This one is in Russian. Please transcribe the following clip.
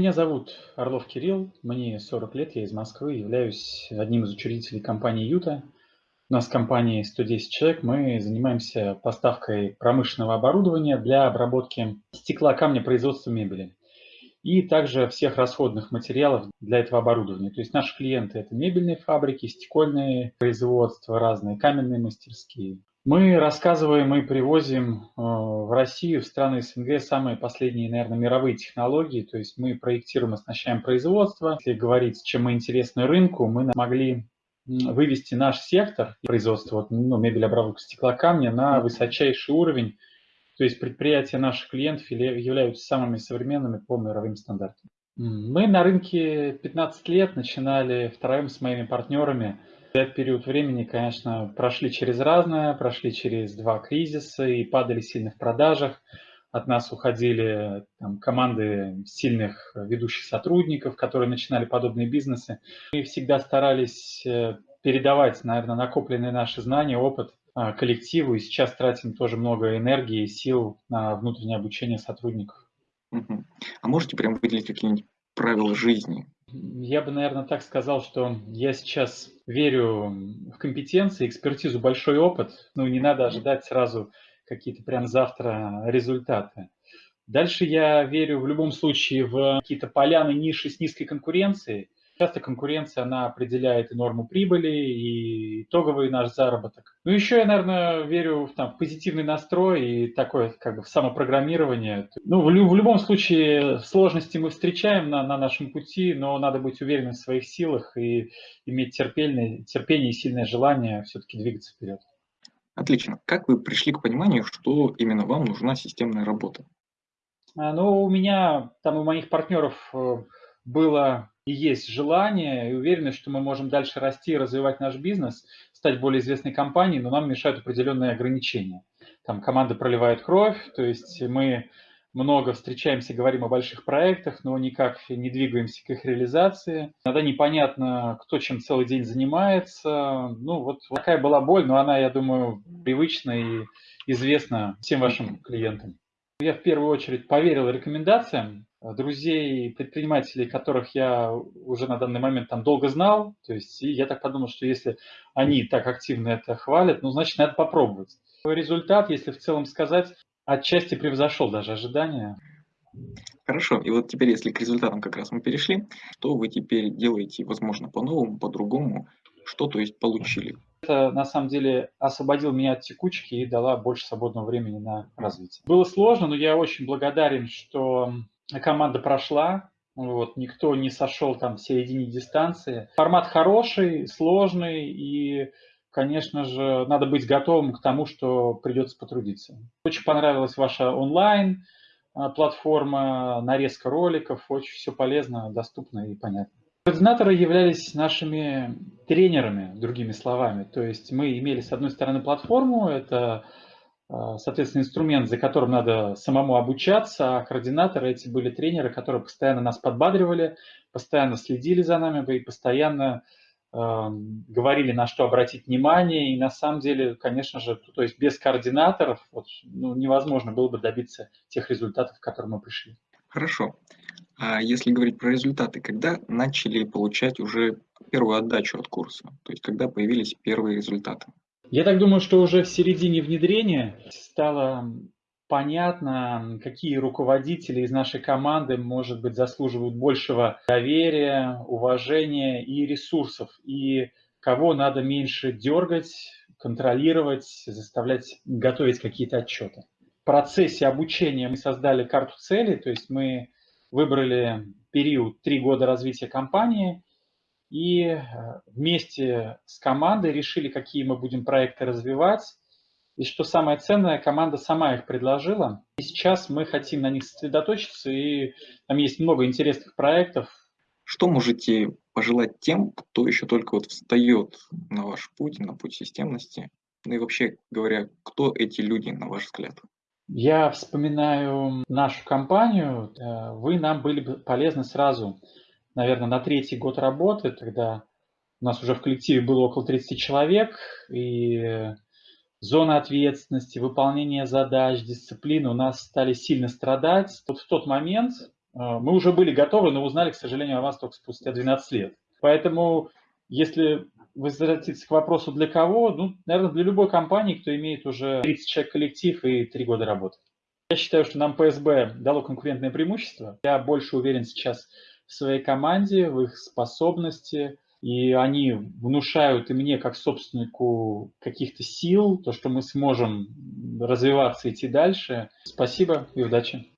Меня зовут Орлов Кирилл, мне 40 лет, я из Москвы, являюсь одним из учредителей компании «Юта». У нас в компании 110 человек, мы занимаемся поставкой промышленного оборудования для обработки стекла, камня, производства мебели и также всех расходных материалов для этого оборудования. То есть наши клиенты – это мебельные фабрики, стекольные производства, разные каменные мастерские. Мы рассказываем и привозим э, в Россию, в страны СНГ самые последние, наверное, мировые технологии. То есть мы проектируем, оснащаем производство. Если говорить, чем мы интересны рынку, мы могли вывести наш сектор производства ну, мебели, обработки стекла, камня на высочайший уровень то есть предприятия наших клиентов являются самыми современными по мировым стандартам. Мы на рынке 15 лет начинали втроем с моими партнерами. Этот период времени, конечно, прошли через разное, прошли через два кризиса и падали сильно в продажах. От нас уходили там, команды сильных ведущих сотрудников, которые начинали подобные бизнесы. Мы всегда старались э, передавать, наверное, накопленные наши знания, опыт а, коллективу, и сейчас тратим тоже много энергии и сил на внутреннее обучение сотрудников. А можете прям выделить какие-нибудь правила жизни? Я бы, наверное, так сказал, что я сейчас верю в компетенции, экспертизу, большой опыт. Ну, не надо ожидать сразу какие-то прям завтра результаты. Дальше я верю в любом случае в какие-то поляны, ниши с низкой конкуренцией. Часто конкуренция, она определяет и норму прибыли, и итоговый наш заработок. Ну, еще я, наверное, верю в, там, позитивный настрой и такое, как бы, в самопрограммирование. Ну, в, в любом случае, сложности мы встречаем на, на нашем пути, но надо быть уверенным в своих силах и иметь терпение, терпение и сильное желание все-таки двигаться вперед. Отлично. Как вы пришли к пониманию, что именно вам нужна системная работа? А, ну, у меня, там, у моих партнеров э, было и есть желание и уверенность, что мы можем дальше расти и развивать наш бизнес, стать более известной компанией, но нам мешают определенные ограничения. Там команда проливает кровь, то есть мы много встречаемся, говорим о больших проектах, но никак не двигаемся к их реализации. Иногда непонятно, кто чем целый день занимается. Ну, вот такая была боль, но она, я думаю, привычна и известна всем вашим клиентам. Я в первую очередь поверил рекомендациям, друзей, предпринимателей, которых я уже на данный момент там долго знал. То есть и я так подумал, что если они так активно это хвалят, ну, значит, надо попробовать. Результат, если в целом сказать, отчасти превзошел даже ожидания. Хорошо, и вот теперь, если к результатам как раз мы перешли, что вы теперь делаете, возможно, по-новому, по-другому, что, то есть, получили? Это, на самом деле, освободил меня от текучки и дала больше свободного времени на развитие. Было сложно, но я очень благодарен, что команда прошла, вот, никто не сошел там в середине дистанции. Формат хороший, сложный и, конечно же, надо быть готовым к тому, что придется потрудиться. Очень понравилась ваша онлайн а, платформа, нарезка роликов, очень все полезно, доступно и понятно. Координаторы являлись нашими тренерами, другими словами. То есть мы имели, с одной стороны, платформу, это соответственно, инструмент, за которым надо самому обучаться, а координаторы эти были тренеры, которые постоянно нас подбадривали, постоянно следили за нами и постоянно э, говорили, на что обратить внимание. И на самом деле, конечно же, то есть без координаторов вот, ну, невозможно было бы добиться тех результатов, к которым мы пришли. Хорошо. А если говорить про результаты, когда начали получать уже первую отдачу от курса? То есть когда появились первые результаты? Я так думаю, что уже в середине внедрения стало понятно, какие руководители из нашей команды, может быть, заслуживают большего доверия, уважения и ресурсов, и кого надо меньше дергать, контролировать, заставлять готовить какие-то отчеты. В процессе обучения мы создали карту целей, то есть мы выбрали период три года развития компании и э, вместе с командой решили, какие мы будем проекты развивать. И что самое ценное, команда сама их предложила. И сейчас мы хотим на них сосредоточиться, и там есть много интересных проектов. Что можете пожелать тем, кто еще только вот встает на ваш путь, на путь системности? Ну и вообще говоря, кто эти люди, на ваш взгляд? Я вспоминаю нашу компанию. Э, вы нам были бы полезны сразу наверное, на третий год работы, тогда у нас уже в коллективе было около 30 человек, и зона ответственности, выполнение задач, дисциплины у нас стали сильно страдать. Вот в тот момент Мы уже были готовы, но узнали, к сожалению, о вас только спустя 12 лет. Поэтому, если возвратиться к вопросу для кого, ну, наверное, для любой компании, кто имеет уже 30 человек коллектив и 3 года работы. Я считаю, что нам ПСБ дало конкурентное преимущество. Я больше уверен сейчас в своей команде, в их способности, и они внушают и мне, как собственнику, каких-то сил, то, что мы сможем развиваться, идти дальше. Спасибо и удачи.